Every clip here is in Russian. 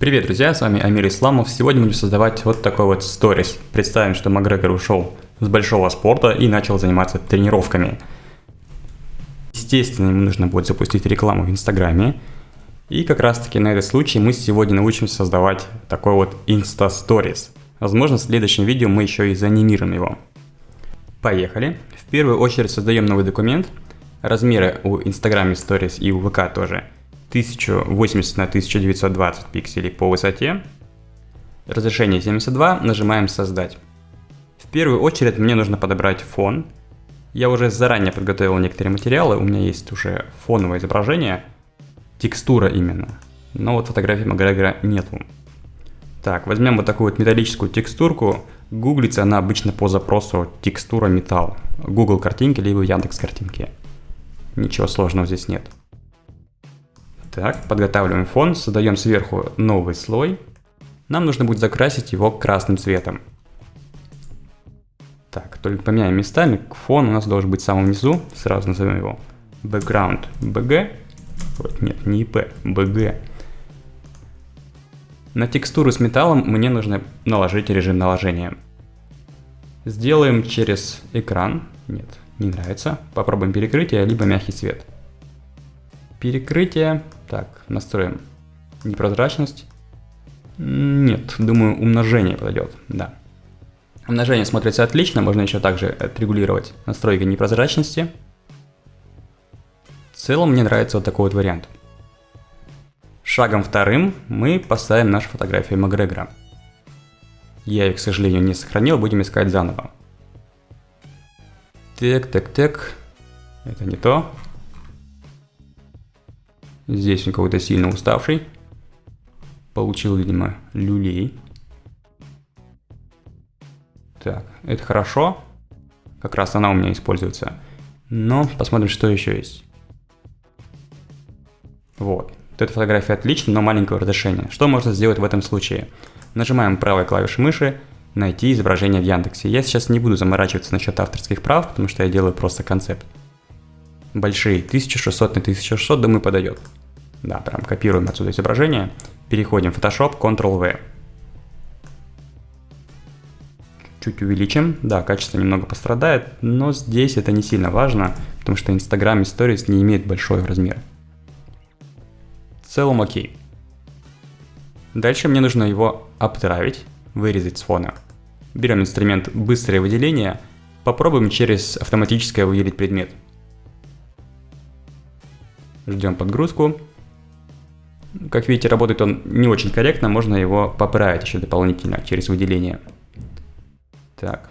Привет, друзья, с вами Амир Исламов. Сегодня будем создавать вот такой вот сторис. Представим, что Макгрегор ушел с большого спорта и начал заниматься тренировками. Естественно, ему нужно будет запустить рекламу в Инстаграме. И как раз таки на этот случай мы сегодня научимся создавать такой вот Insta Stories. Возможно, в следующем видео мы еще и заанимируем его. Поехали. В первую очередь создаем новый документ. Размеры у Instagram Stories и у ВК тоже – 1080 на 1920 пикселей по высоте. Разрешение 72, нажимаем создать. В первую очередь мне нужно подобрать фон. Я уже заранее подготовил некоторые материалы, у меня есть уже фоновое изображение, текстура именно. Но вот фотографии Макгрегора нету. Так, возьмем вот такую вот металлическую текстурку. Гуглится она обычно по запросу текстура металл. Google картинки либо Яндекс картинки. Ничего сложного здесь нет. Так, подготавливаем фон, создаем сверху новый слой. Нам нужно будет закрасить его красным цветом. Так, только поменяем местами. Фон у нас должен быть в самом низу. Сразу назовем его background bg. Нет, не ip, bg. На текстуру с металлом мне нужно наложить режим наложения. Сделаем через экран. Нет, не нравится. Попробуем перекрытие, либо мягкий цвет. Перекрытие. Так, настроим непрозрачность. Нет, думаю, умножение подойдет, да. Умножение смотрится отлично, можно еще также отрегулировать настройки непрозрачности. В целом мне нравится вот такой вот вариант. Шагом вторым мы поставим нашу фотографию Макгрегора. Я ее, к сожалению, не сохранил, будем искать заново. Так, так, так. Это не то. Здесь он какой-то сильно уставший. Получил, видимо, люлей. Так, это хорошо. Как раз она у меня используется. Но посмотрим, что еще есть. Вот. Вот эта фотография отличная, но маленького разрешения. Что можно сделать в этом случае? Нажимаем правой клавишей мыши, найти изображение в Яндексе. Я сейчас не буду заморачиваться насчет авторских прав, потому что я делаю просто концепт. Большие, 1600 на 1600, думаю, подойдет. Да, прям копируем отсюда изображение. Переходим в Photoshop, Ctrl-V. Чуть увеличим. Да, качество немного пострадает, но здесь это не сильно важно, потому что Instagram Stories не имеет большой размер. В целом окей. Дальше мне нужно его обтравить, вырезать с фона. Берем инструмент «Быстрое выделение», попробуем через автоматическое выделить предмет. Ждем подгрузку. Как видите, работает он не очень корректно, можно его поправить еще дополнительно через выделение. Так.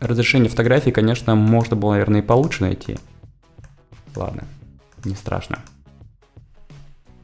Разрешение фотографии, конечно, можно было, наверное, и получше найти. Ладно, не страшно.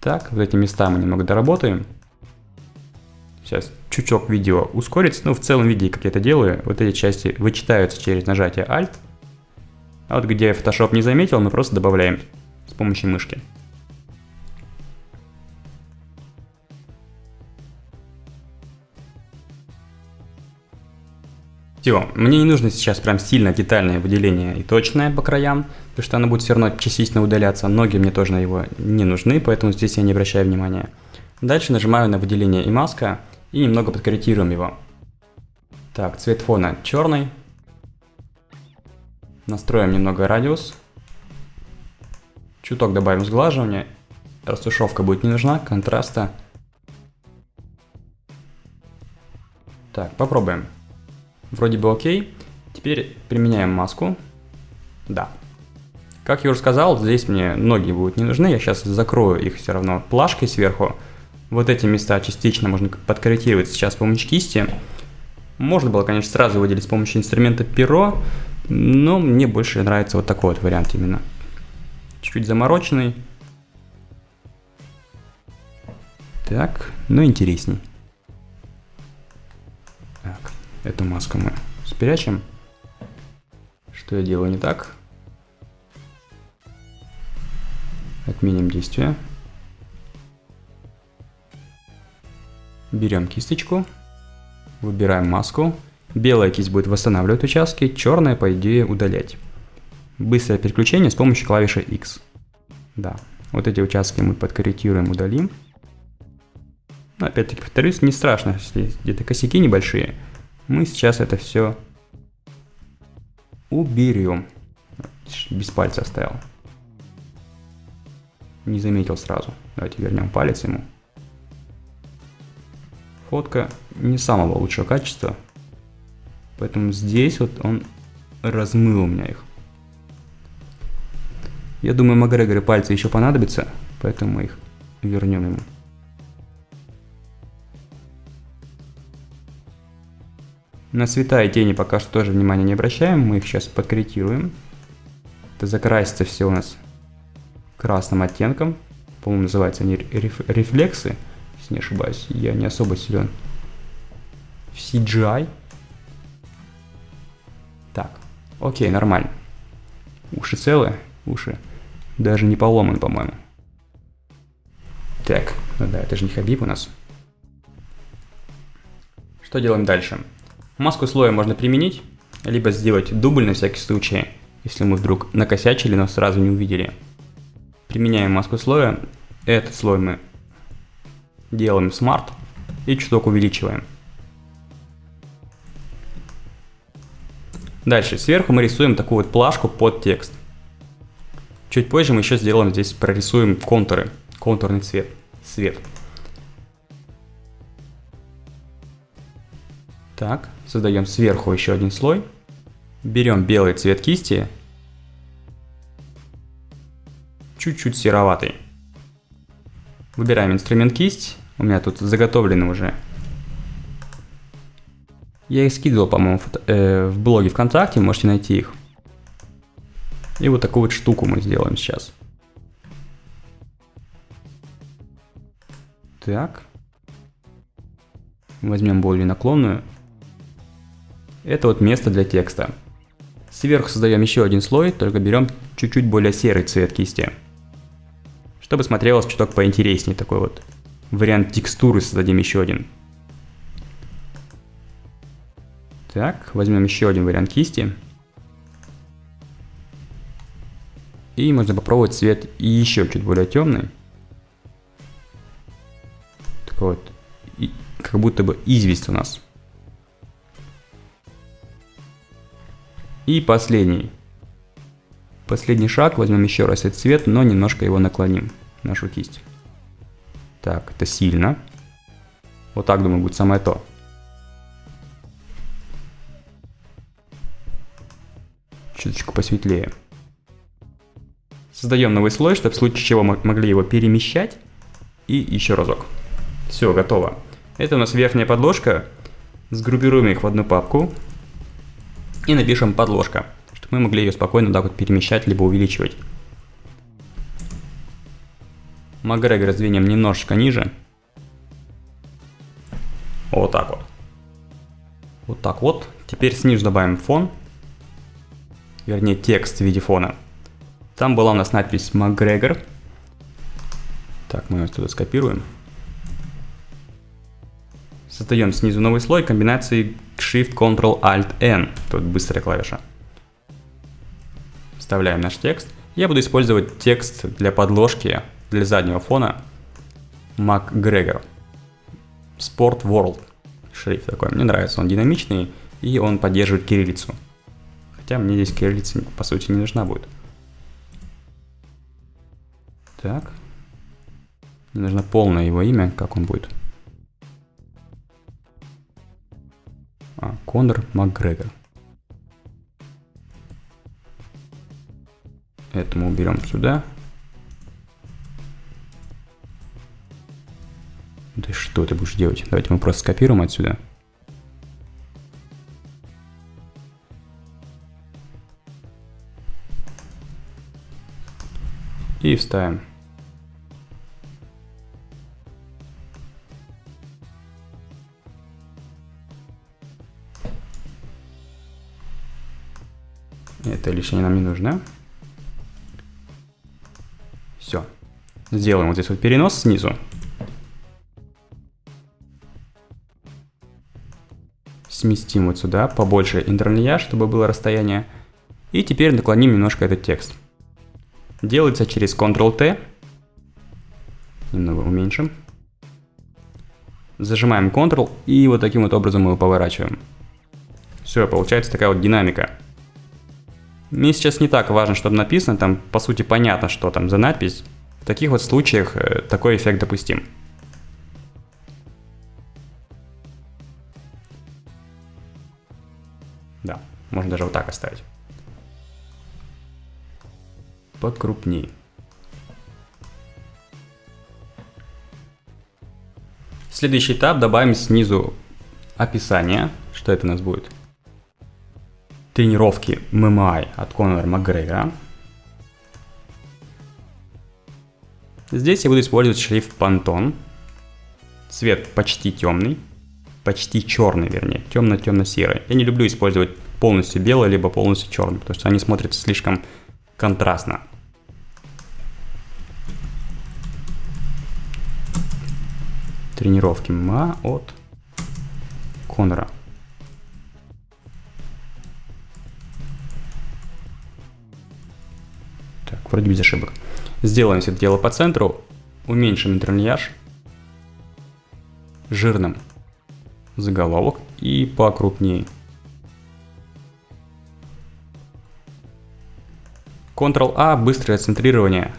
Так, вот эти места мы немного доработаем. Сейчас чуток видео ускорится, но в целом виде, как я это делаю, вот эти части вычитаются через нажатие Alt. А вот где Photoshop не заметил, мы просто добавляем с помощью мышки. Все, мне не нужно сейчас прям сильно детальное выделение и точное по краям, потому что оно будет все равно частично удаляться. Ноги мне тоже на его не нужны, поэтому здесь я не обращаю внимания. Дальше нажимаю на выделение и маска и немного подкорректируем его. Так, цвет фона черный, Настроим немного радиус. Чуток добавим сглаживания. Растушевка будет не нужна, контраста. Так, попробуем. Вроде бы окей. Теперь применяем маску. Да. Как я уже сказал, здесь мне ноги будут не нужны. Я сейчас закрою их все равно плашкой сверху. Вот эти места частично можно подкорректировать сейчас с помощью кисти. Можно было, конечно, сразу выделить с помощью инструмента перо, но мне больше нравится вот такой вот вариант именно. Чуть-чуть замороченный. Так, ну интересней. Так, эту маску мы спрячем. Что я делаю не так? Отменим действие. Берем кисточку, выбираем маску, Белая кисть будет восстанавливать участки, черная, по идее, удалять. Быстрое переключение с помощью клавиши X. Да, вот эти участки мы подкорректируем, удалим. Но опять-таки, повторюсь, не страшно, если где-то косяки небольшие. Мы сейчас это все уберем. Без пальца оставил. Не заметил сразу. Давайте вернем палец ему. Фотка не самого лучшего качества. Поэтому здесь вот он размыл у меня их. Я думаю, Макгрегоры пальцы еще понадобятся, поэтому мы их вернем ему. На цвета и тени пока что тоже внимания не обращаем, мы их сейчас подкорректируем. Это закрасится все у нас красным оттенком. По-моему, называются они реф рефлексы, если не ошибаюсь. Я не особо силен в CGI. Окей, нормально. Уши целые, уши даже не поломаны, по-моему. Так, ну да, это же не Хабиб у нас. Что делаем дальше? Маску слоя можно применить, либо сделать дубль на всякий случай, если мы вдруг накосячили, но сразу не увидели. Применяем маску слоя, этот слой мы делаем смарт и чуток увеличиваем. Дальше, сверху мы рисуем такую вот плашку под текст. Чуть позже мы еще сделаем здесь, прорисуем контуры, контурный цвет, свет. Так, создаем сверху еще один слой. Берем белый цвет кисти, чуть-чуть сероватый. Выбираем инструмент кисть, у меня тут заготовлены уже я их скидывал, по-моему, э, в блоге ВКонтакте, можете найти их. И вот такую вот штуку мы сделаем сейчас. Так. Возьмем более наклонную. Это вот место для текста. Сверху создаем еще один слой, только берем чуть-чуть более серый цвет кисти. Чтобы смотрелось чуток поинтереснее, такой вот вариант текстуры создадим еще один. Так, возьмем еще один вариант кисти. И можно попробовать цвет еще чуть более темный. Такой вот, и, как будто бы известь у нас. И последний. Последний шаг, возьмем еще раз этот цвет, но немножко его наклоним, нашу кисть. Так, это сильно. Вот так, думаю, будет самое то. Чуточку посветлее. Создаем новый слой, чтобы в случае чего мы могли его перемещать. И еще разок. Все, готово. Это у нас верхняя подложка. Сгруппируем их в одну папку. И напишем подложка, чтобы мы могли ее спокойно так вот перемещать, либо увеличивать. Макгрегор раздвинем немножечко ниже. Вот так вот. Вот так вот. Теперь снизу добавим фон вернее текст в виде фона. Там была у нас надпись McGregor. Так, мы ее отсюда скопируем. Создаем снизу новый слой комбинации Shift-Ctrl-Alt-N. Тут быстрая клавиша. Вставляем наш текст. Я буду использовать текст для подложки, для заднего фона McGregor. Sport World шрифт такой. Мне нравится, он динамичный и он поддерживает кириллицу. Хотя мне здесь кириллица по сути не нужна будет. Так. Мне нужно полное его имя, как он будет. А, Конор Макгрегор. Это мы уберем сюда. Да что ты будешь делать? Давайте мы просто скопируем отсюда. И вставим. Это лишнее нам не нужно. Все. Сделаем вот здесь вот перенос снизу. Сместим вот сюда побольше интерлья, чтобы было расстояние. И теперь наклоним немножко этот текст. Делается через Ctrl-T. Немного уменьшим. Зажимаем Ctrl и вот таким вот образом мы его поворачиваем. Все, получается такая вот динамика. Мне сейчас не так важно, что там написано, там по сути понятно, что там за надпись. В таких вот случаях э, такой эффект допустим. Да, можно даже вот так оставить. Покрупнее. Следующий этап добавим снизу описание, что это у нас будет. Тренировки ММА от Конора Макгрегора. Здесь я буду использовать шрифт Pantone. Цвет почти темный, почти черный, вернее, темно-темно-серый. Я не люблю использовать полностью белый, либо полностью черный, потому что они смотрятся слишком контрастно. Тренировки МА от Конора. Так, вроде без ошибок. Сделаем все это дело по центру, уменьшим интерльяж, жирным заголовок и покрупнее. Ctrl-A – быстрое центрирование.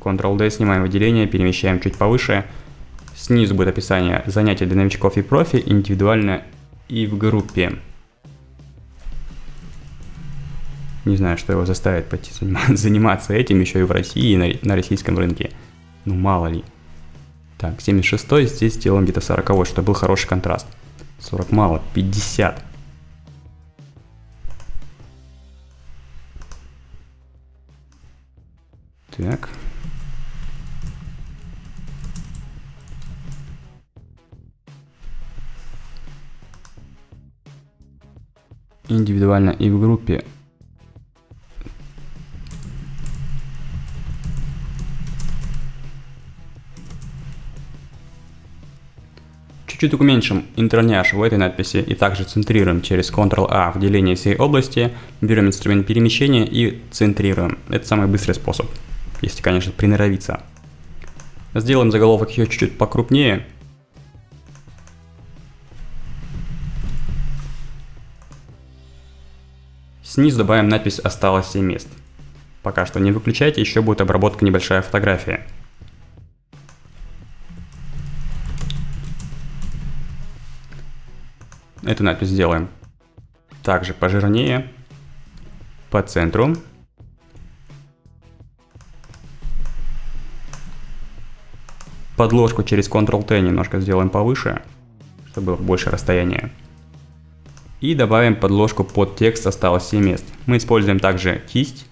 Ctrl-D – снимаем выделение, перемещаем чуть повыше. Снизу будет описание занятия для новичков и профи, индивидуально и в группе. Не знаю, что его заставит пойти заниматься этим еще и в России, и на, на российском рынке. Ну, мало ли. Так, 76 здесь сделаем где-то 40 чтобы был хороший контраст. 40 мало, 50. Так. Индивидуально и в группе Чуть-чуть уменьшим интерняж в этой надписи и также центрируем через Ctrl-A в делении всей области, берем инструмент перемещения и центрируем. Это самый быстрый способ, если, конечно, приноровиться. Сделаем заголовок еще чуть-чуть покрупнее. Снизу добавим надпись «Осталось 7 мест». Пока что не выключайте, еще будет обработка небольшая фотография. Эту надпись сделаем также пожирнее, по центру. Подложку через Ctrl-T немножко сделаем повыше, чтобы больше расстояния. И добавим подложку под текст осталось 7 мест. Мы используем также кисть.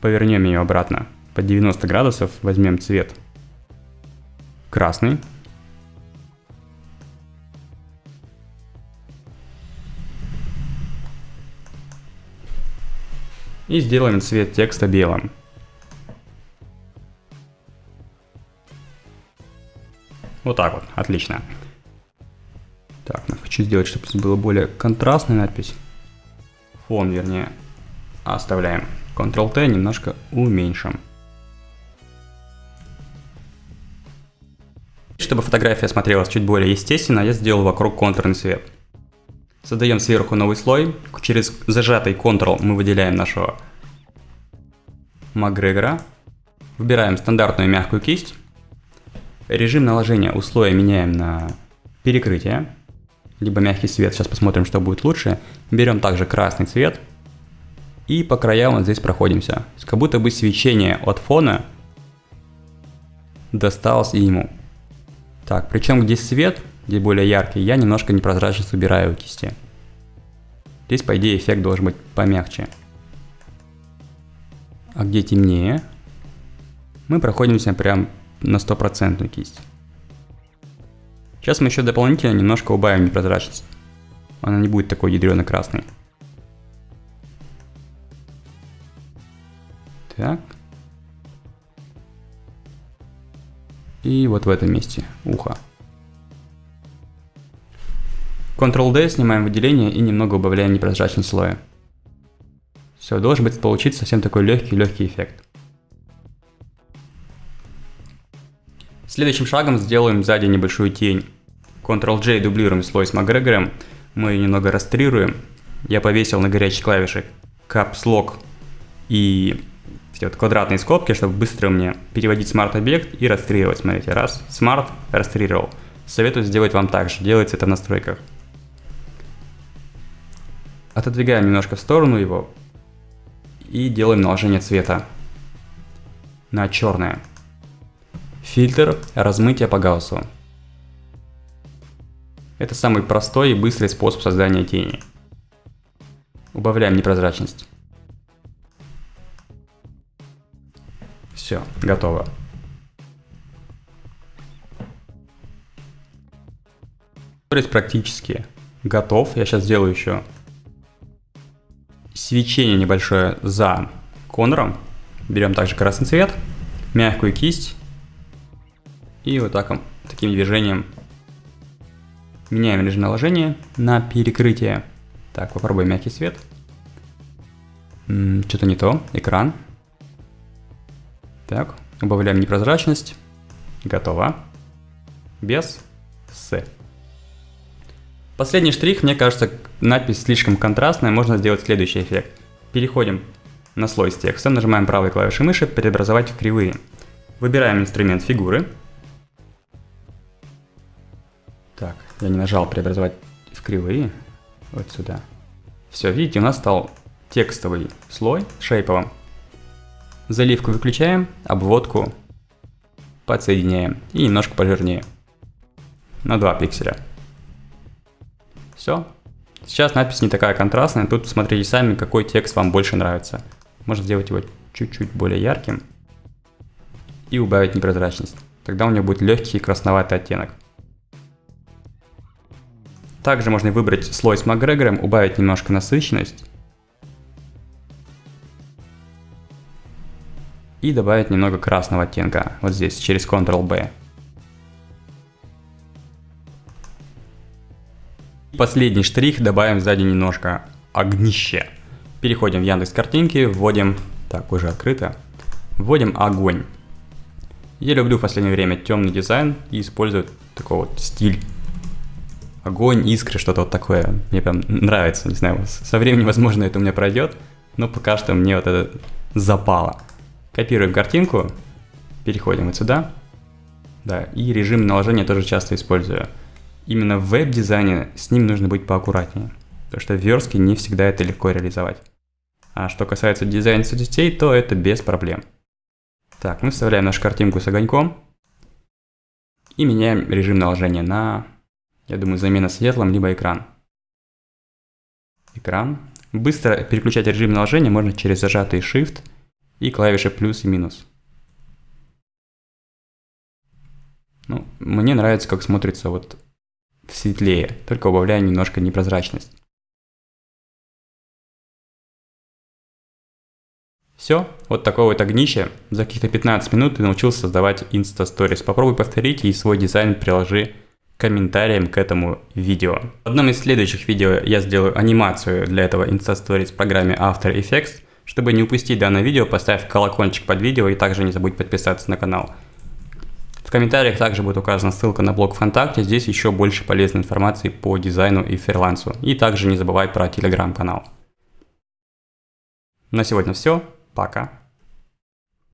Повернем ее обратно под 90 градусов, возьмем цвет красный. И сделаем цвет текста белым. Вот так вот, отлично. Так, ну, хочу сделать, чтобы было более контрастная надпись. Фон, вернее, оставляем. Ctrl-T немножко уменьшим. Чтобы фотография смотрелась чуть более естественно, я сделал вокруг контурный цвет. Создаем сверху новый слой. Через зажатый Ctrl мы выделяем нашего Макгрегора. Выбираем стандартную мягкую кисть. Режим наложения у слоя меняем на перекрытие. Либо мягкий цвет. Сейчас посмотрим, что будет лучше. Берем также красный цвет. И по краям вот здесь проходимся. Как будто бы свечение от фона досталось ему. Так, причем где свет, где более яркий, я немножко непрозрачность убираю кисти. Здесь, по идее, эффект должен быть помягче. А где темнее, мы проходимся прям на стопроцентную кисть. Сейчас мы еще дополнительно немножко убавим непрозрачность. Она не будет такой ядрено-красной. Так. И вот в этом месте ухо. Ctrl-D снимаем выделение и немного убавляем непрозрачность слоя. Все, должен быть получиться совсем такой легкий-легкий эффект. Следующим шагом сделаем сзади небольшую тень. Ctrl-J дублируем слой с Макгрегором, мы немного растрируем. Я повесил на горячей клавише Caps Lock и все вот квадратные скобки, чтобы быстро мне переводить смарт-объект и растрировать. Смотрите, раз, smart, растрировал. Советую сделать вам так же, делайте это в настройках. Отодвигаем немножко в сторону его и делаем наложение цвета на черное. Фильтр размытия по Гауссу. Это самый простой и быстрый способ создания тени. Убавляем непрозрачность. Все, готово. То есть практически готов. Я сейчас сделаю еще свечение небольшое за конором. Берем также красный цвет, мягкую кисть и вот так, таким движением меняем режим наложения на перекрытие. Так, попробуем мягкий свет. Что-то не то. Экран. Так, убавляем непрозрачность. Готово. Без. С. Последний штрих, мне кажется, надпись слишком контрастная, можно сделать следующий эффект. Переходим на слой с текстом, нажимаем правой клавишей мыши «Преобразовать в кривые». Выбираем инструмент фигуры, Так, я не нажал преобразовать в кривые. Вот сюда. Все, видите, у нас стал текстовый слой шейповым. Заливку выключаем, обводку подсоединяем и немножко пожирнее. На 2 пикселя. Все. Сейчас надпись не такая контрастная, тут смотрите сами, какой текст вам больше нравится. Можно сделать его чуть-чуть более ярким и убавить непрозрачность. Тогда у него будет легкий красноватый оттенок. Также можно выбрать слой с Макгрегором, убавить немножко насыщенность. И добавить немного красного оттенка, вот здесь, через Ctrl-B. Последний штрих, добавим сзади немножко огнище. Переходим в Яндекс картинки, вводим, так, уже открыто, вводим огонь. Я люблю в последнее время темный дизайн и использую такой вот стиль огонь, искры, что-то вот такое. Мне прям нравится, не знаю, со временем, возможно, это у меня пройдет, но пока что мне вот это запало. Копируем картинку, переходим вот сюда, да, и режим наложения тоже часто использую. Именно в веб-дизайне с ним нужно быть поаккуратнее, потому что в верстке не всегда это легко реализовать. А что касается дизайна соцсетей, то это без проблем. Так, мы вставляем нашу картинку с огоньком и меняем режим наложения на я думаю, замена светлым, либо экран. Экран. Быстро переключать режим наложения можно через зажатый Shift и клавиши плюс и минус. Ну, мне нравится, как смотрится вот светлее, только убавляя немножко непрозрачность. Все, вот такое вот огнище. За каких-то 15 минут ты научился создавать Insta Stories. Попробуй повторить и свой дизайн приложи комментариям к этому видео. В одном из следующих видео я сделаю анимацию для этого Instastories в программе After Effects. Чтобы не упустить данное видео, поставь колокольчик под видео и также не забудь подписаться на канал. В комментариях также будет указана ссылка на блог ВКонтакте, здесь еще больше полезной информации по дизайну и фрилансу. И также не забывай про телеграм-канал. На сегодня все, пока.